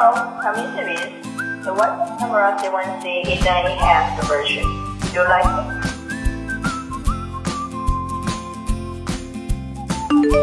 Hello, coming service. The one camera C1C is an enhanced version. Do you like it?